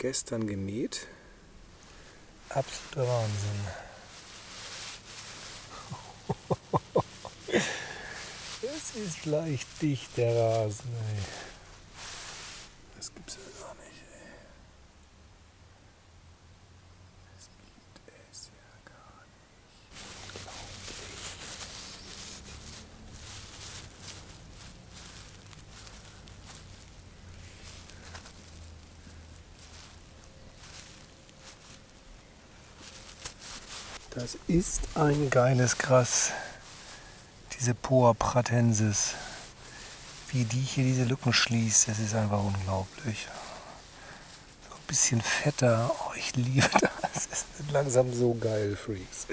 gestern gemäht. Absoluter Wahnsinn. Es ist leicht dicht, der Rasen. Ey. Das gibt's ja gar nicht. Ey. Das gibt es ja gar nicht. Das ist ein geiles Gras. Diese Poa pratensis. Wie die hier diese Lücken schließt, das ist einfach unglaublich. So ein bisschen fetter. Oh, ich liebe das. Es wird langsam so geil, Freaks.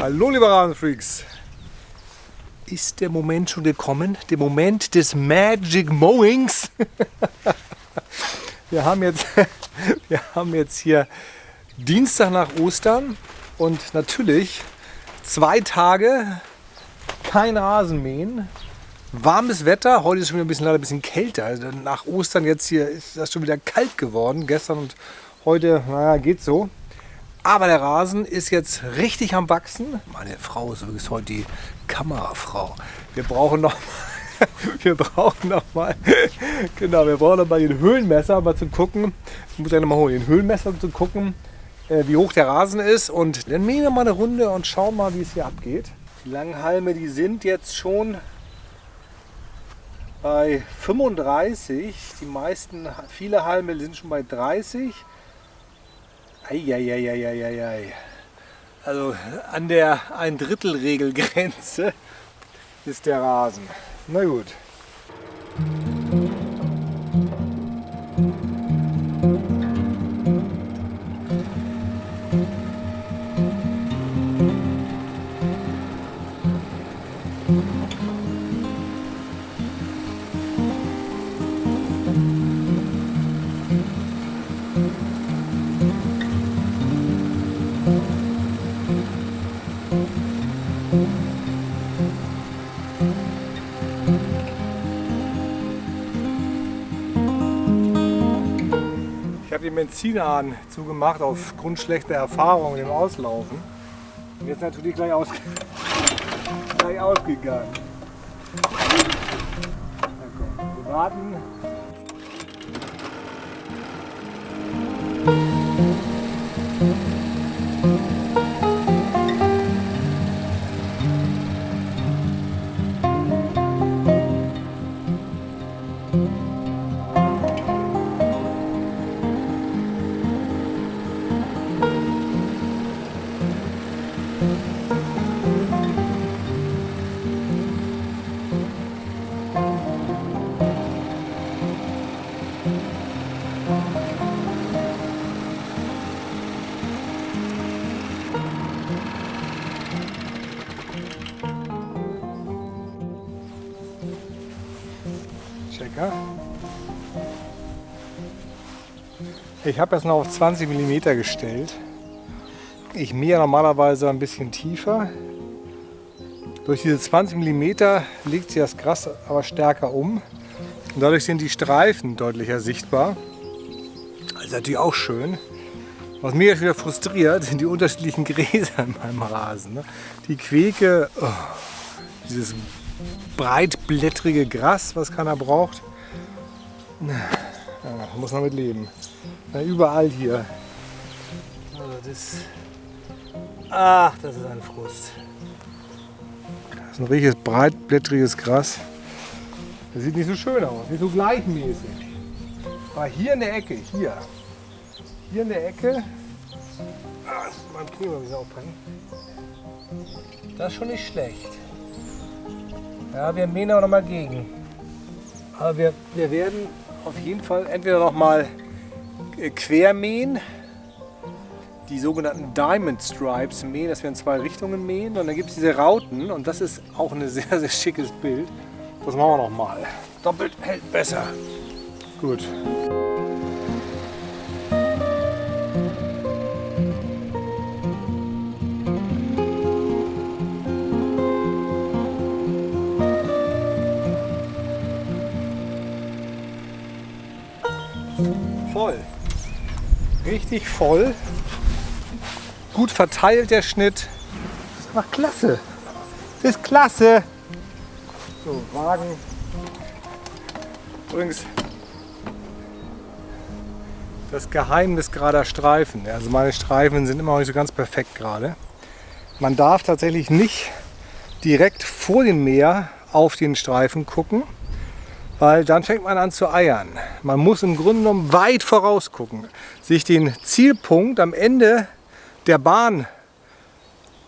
Hallo liebe Rasenfreaks. Ist der Moment schon gekommen? Der Moment des Magic Mowings? Wir haben jetzt, wir haben jetzt hier Dienstag nach Ostern und natürlich zwei Tage kein Rasenmähen. Warmes Wetter, heute ist schon wieder ein bisschen, leider ein bisschen kälter. Also nach Ostern jetzt hier ist das schon wieder kalt geworden. Gestern und heute, naja, geht so. Aber der Rasen ist jetzt richtig am Wachsen. Meine Frau ist übrigens heute die Kamerafrau. Wir brauchen noch wir brauchen noch mal genau, wir brauchen noch mal den Höhenmesser, um mal zu gucken. Ich muss ja noch mal holen, den Höhenmesser, um zu gucken, äh, wie hoch der Rasen ist. Und dann mähen wir mal eine Runde und schauen mal, wie es hier abgeht. Die langen Halme, die sind jetzt schon bei 35. Die meisten, viele Halme sind schon bei 30. Eieieiei. Also an der ein Drittel Regelgrenze ist der Rasen. Na gut. Ich habe den Benzinhahn zugemacht aufgrund schlechter Erfahrungen im Auslaufen. Und jetzt natürlich gleich, aus gleich ausgegangen. Komm, wir warten. Checker. Ich habe jetzt noch auf 20 mm gestellt. Ich mähe normalerweise ein bisschen tiefer. Durch diese 20 mm legt sich das Gras aber stärker um. Und dadurch sind die Streifen deutlicher sichtbar. Das ist natürlich auch schön. Was mich jetzt wieder frustriert, sind die unterschiedlichen Gräser in meinem Rasen. ne? Die Queke, oh, dieses breitblättrige Gras, was keiner braucht. Ja, muss man mit leben. Ja, überall hier. Also das, ach, das ist ein Frust. Das ist ein richtiges breitblättriges Gras. Das sieht nicht so schön aus, nicht so gleichmäßig. Aber hier in der Ecke, hier, hier in der Ecke, ah, mein Knie bisschen aufbrechen. Das ist schon nicht schlecht. Ja, wir mähen auch noch mal gegen. Aber wir, wir werden auf jeden Fall entweder noch mal äh, quermähen, die sogenannten Diamond Stripes mähen, dass wir in zwei Richtungen mähen. Und dann gibt es diese Rauten und das ist auch ein sehr, sehr schickes Bild. Das machen wir noch mal. Doppelt hält besser. Gut. Voll. Richtig voll. Gut verteilt der Schnitt. Das ist einfach klasse. Das ist klasse. So, Wagen. Übrigens, das Geheimnis gerader Streifen. Also meine Streifen sind immer noch nicht so ganz perfekt gerade. Man darf tatsächlich nicht direkt vor dem Meer auf den Streifen gucken, weil dann fängt man an zu eiern. Man muss im Grunde genommen weit voraus gucken, sich den Zielpunkt am Ende der Bahn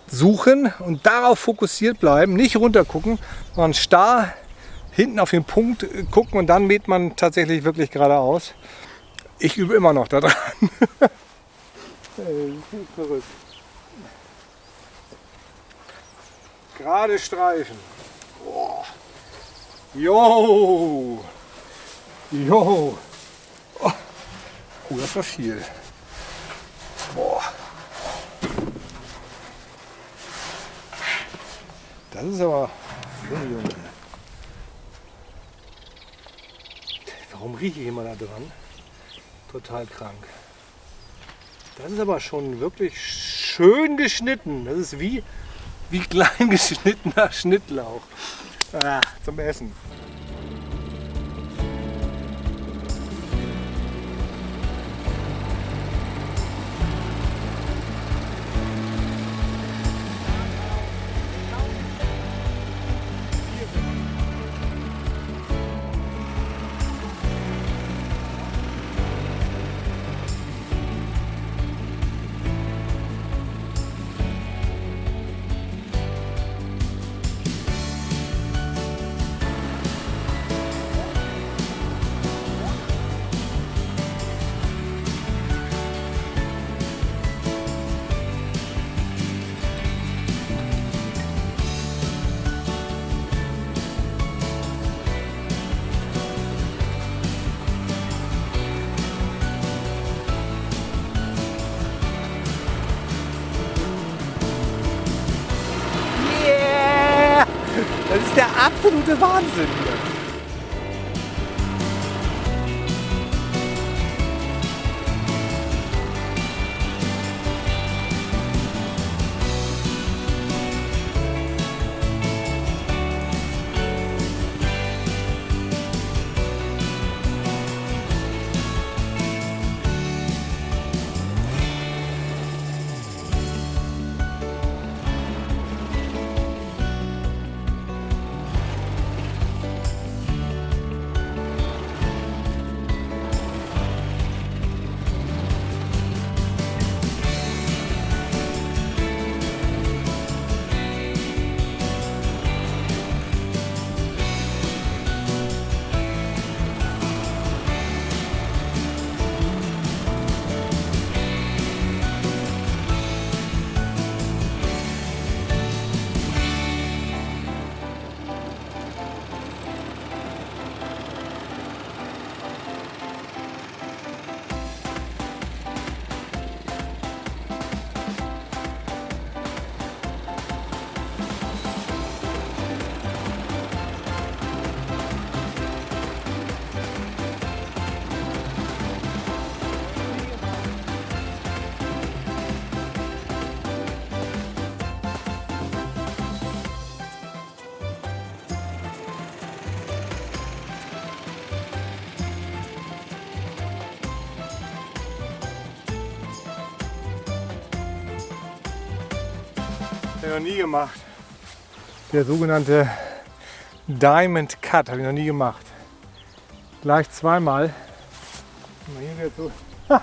suchen und darauf fokussiert bleiben, nicht runter gucken, sondern starr hinten auf den Punkt gucken und dann mäht man tatsächlich wirklich geradeaus. Ich übe immer noch daran. Gerade Streifen. Boah. Jo. Jo. Oh. oh, das war viel. Boah. Das ist aber... Warum rieche ich immer da dran? Total krank. Das ist aber schon wirklich schön geschnitten. Das ist wie, wie klein geschnittener Schnittlauch. Ah, zum Essen. Absolute Wahnsinn ich noch nie gemacht. Der sogenannte Diamond Cut habe ich noch nie gemacht. Gleich zweimal. Mal hier wieder so. Ha.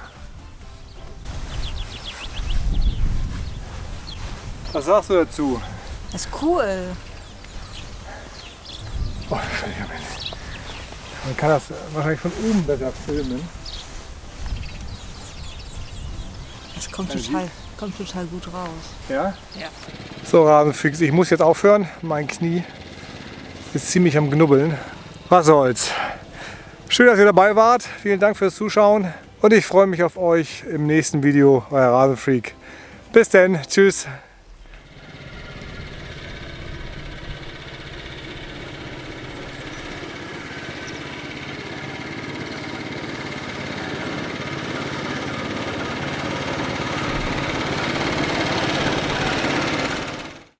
Was sagst du dazu? Das ist cool. Oh. Man kann das wahrscheinlich von oben besser filmen. Das kommt total, kommt total gut raus. Ja? Ja. So Rasenfix, ich muss jetzt aufhören. Mein Knie ist ziemlich am Knubbeln. Was soll's. Schön, dass ihr dabei wart. Vielen Dank fürs Zuschauen. Und ich freue mich auf euch im nächsten Video, euer Rasenfreak. Bis dann, tschüss.